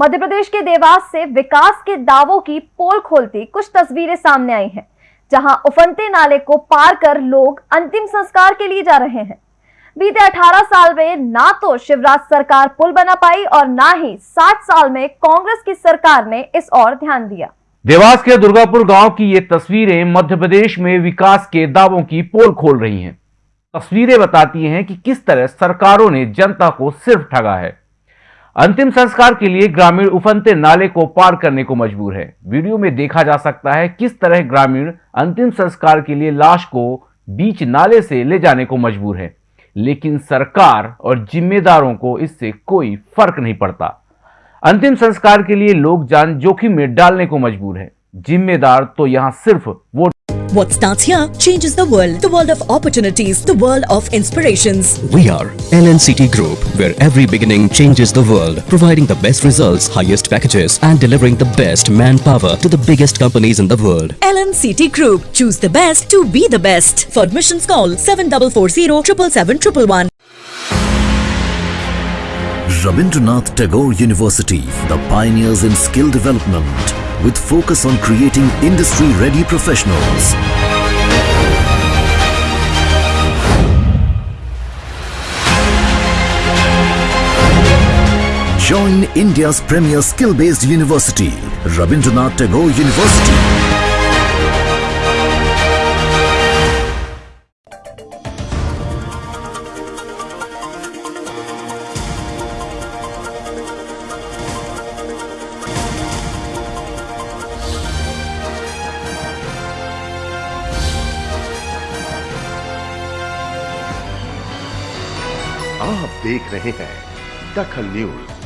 मध्य प्रदेश के देवास से विकास के दावों की पोल खोलती कुछ तस्वीरें सामने आई हैं, जहाँ उफनते नाले को पार कर लोग अंतिम संस्कार के लिए जा रहे हैं। बीते 18 साल में ना तो शिवराज सरकार पुल बना पाई और ना ही 60 साल में कांग्रेस की सरकार ने इस ओर ध्यान दिया। देवास के दुर्गापुर गाँव की ये तस्वीरें मध्य प्रदेश में विकास के दावों की पोल खोल रही हैं। तस्वीरें बताती हैं कि किस तरह सरकारों ने जनता को सिर्फ़ ठगा है। अंतिम संस्कार के लिए ग्रामीण उफनते नाले को पार करने को मजबूर है। वीडियो में देखा जा सकता है किस तरह ग्रामीण अंतिम संस्कार के लिए लाश को बीच नाले से ले जाने को मजबूर है। लेकिन सरकार और जिम्मेदारों को इससे कोई फ़र्क नहीं पड़ता। अंतिम संस्कार के लिए लोग जान जोखिम में डालने को मजबूर है। जिम्मेदार तो यहाँ सिर्फ़ वो What starts here changes the world. The world of opportunities, the world of inspirations. We are LNCT Group, where every beginning changes the world, providing the best results, highest packages, and delivering the best manpower to the biggest companies in the world. LNCT Group. Choose the best to be the best. For admissions call 7440 777 Rabindranath Tagore University, the pioneers in skill development, with focus on creating industry-ready professionals. Join India's premier skill-based university, Rabindranath Tagore University. आप देख रहे हैं दखल news.